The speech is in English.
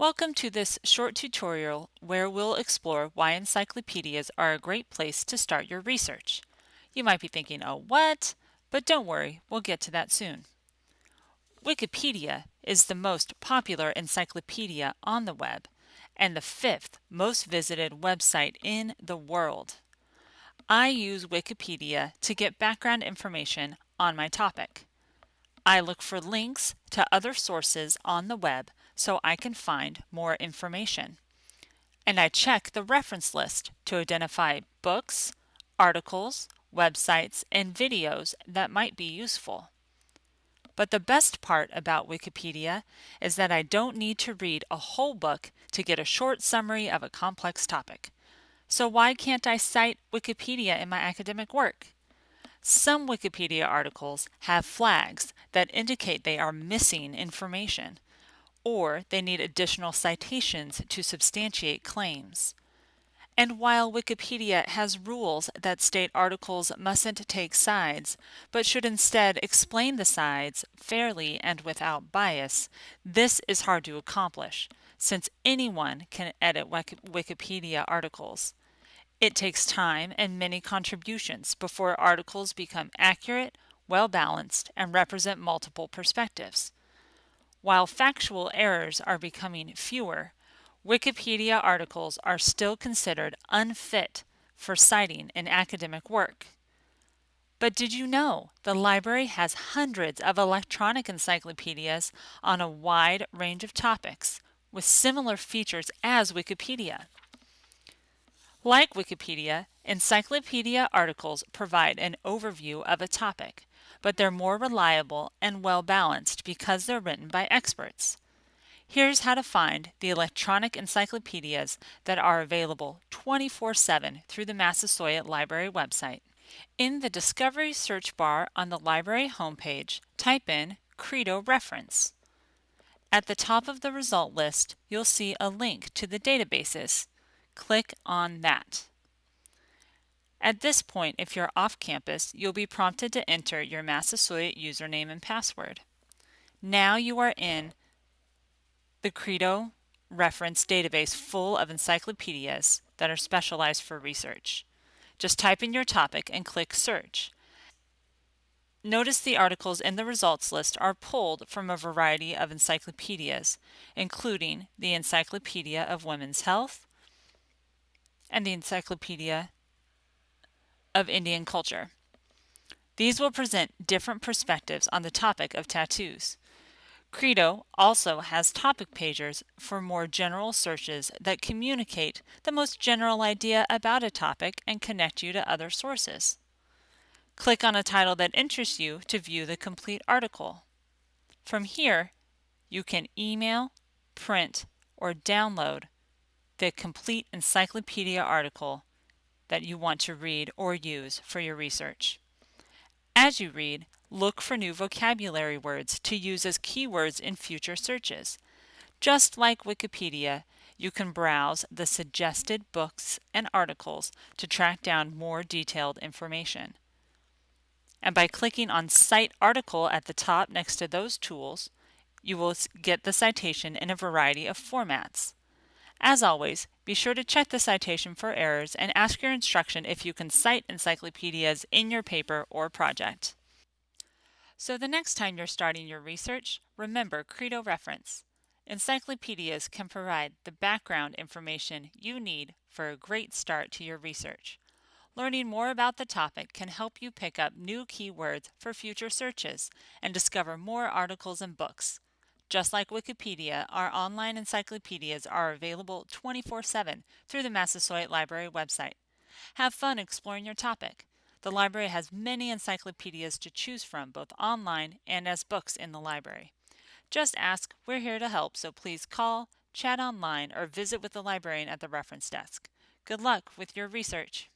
Welcome to this short tutorial where we'll explore why encyclopedias are a great place to start your research. You might be thinking, oh what? But don't worry, we'll get to that soon. Wikipedia is the most popular encyclopedia on the web and the fifth most visited website in the world. I use Wikipedia to get background information on my topic. I look for links to other sources on the web so I can find more information. And I check the reference list to identify books, articles, websites, and videos that might be useful. But the best part about Wikipedia is that I don't need to read a whole book to get a short summary of a complex topic. So why can't I cite Wikipedia in my academic work? Some Wikipedia articles have flags that indicate they are missing information or they need additional citations to substantiate claims. And while Wikipedia has rules that state articles mustn't take sides, but should instead explain the sides fairly and without bias, this is hard to accomplish, since anyone can edit Wikipedia articles. It takes time and many contributions before articles become accurate, well balanced, and represent multiple perspectives. While factual errors are becoming fewer, Wikipedia articles are still considered unfit for citing in academic work. But did you know the library has hundreds of electronic encyclopedias on a wide range of topics with similar features as Wikipedia? Like Wikipedia, encyclopedia articles provide an overview of a topic, but they're more reliable and well balanced because they're written by experts. Here's how to find the electronic encyclopedias that are available 24 7 through the Massasoit Library website. In the Discovery search bar on the library homepage, type in Credo Reference. At the top of the result list, you'll see a link to the databases. Click on that. At this point, if you're off campus, you'll be prompted to enter your Massasoit username and password. Now you are in the Credo reference database full of encyclopedias that are specialized for research. Just type in your topic and click Search. Notice the articles in the results list are pulled from a variety of encyclopedias, including the Encyclopedia of Women's Health and the Encyclopedia of Indian culture. These will present different perspectives on the topic of tattoos. Credo also has topic pages for more general searches that communicate the most general idea about a topic and connect you to other sources. Click on a title that interests you to view the complete article. From here, you can email, print, or download the complete encyclopedia article that you want to read or use for your research. As you read, look for new vocabulary words to use as keywords in future searches. Just like Wikipedia, you can browse the suggested books and articles to track down more detailed information. And by clicking on Cite Article at the top next to those tools, you will get the citation in a variety of formats. As always, be sure to check the citation for errors and ask your instruction if you can cite encyclopedias in your paper or project. So the next time you're starting your research, remember Credo reference. Encyclopedias can provide the background information you need for a great start to your research. Learning more about the topic can help you pick up new keywords for future searches and discover more articles and books. Just like Wikipedia, our online encyclopedias are available 24 7 through the Massasoit Library website. Have fun exploring your topic. The library has many encyclopedias to choose from, both online and as books in the library. Just ask, we're here to help, so please call, chat online, or visit with the librarian at the reference desk. Good luck with your research.